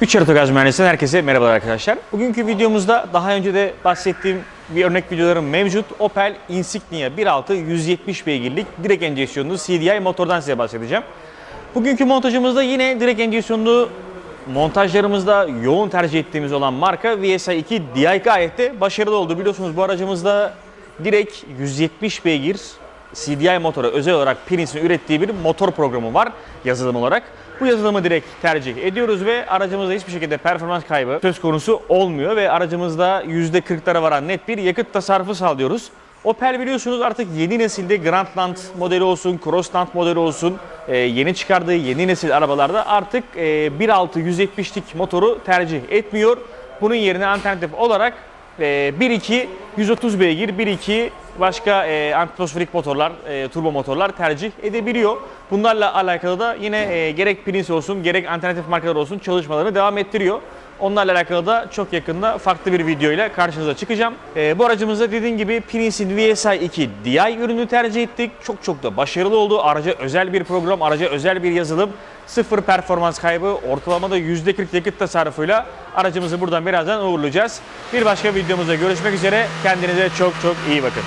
3 Arotogaz Mühendisi'nden herkese merhabalar arkadaşlar. Bugünkü videomuzda daha önce de bahsettiğim bir örnek videolarım mevcut. Opel Insignia 1.6 170 beygirlik direkt enjeksiyonlu CDI motordan size bahsedeceğim. Bugünkü montajımızda yine direkt enjeksiyonlu montajlarımızda yoğun tercih ettiğimiz olan marka VSI 2 Di gayet de başarılı oldu. Biliyorsunuz bu aracımızda direkt 170 beygir CDI motora özel olarak Prince'in ürettiği bir motor programı var yazılım olarak. Bu yazılımı direkt tercih ediyoruz ve aracımızda hiçbir şekilde performans kaybı söz konusu olmuyor ve aracımızda %40'lara varan net bir yakıt tasarrufu sağlıyoruz. Opel biliyorsunuz artık yeni nesilde Grandland modeli olsun, Crossland modeli olsun, e, yeni çıkardığı yeni nesil arabalarda artık e, 1.6 170'lik motoru tercih etmiyor. Bunun yerine alternatif olarak e, 1.2 130 beygir, 1.2 başka e, atmosferik motorlar, e, turbo motorlar tercih edebiliyor. Bunlarla alakalı da yine e, gerek Prince olsun gerek alternatif markalar olsun çalışmalarını devam ettiriyor. Onlarla alakalı da çok yakında farklı bir video ile karşınıza çıkacağım. E, bu aracımızda dediğim gibi Prince'in VSI 2 Di ürünü tercih ettik. Çok çok da başarılı oldu. Araca özel bir program, araca özel bir yazılım. Sıfır performans kaybı, ortalamada %40 yakıt tasarrufuyla aracımızı buradan birazdan uğurlayacağız. Bir başka videomuzda görüşmek üzere. Kendinize çok çok iyi bakın.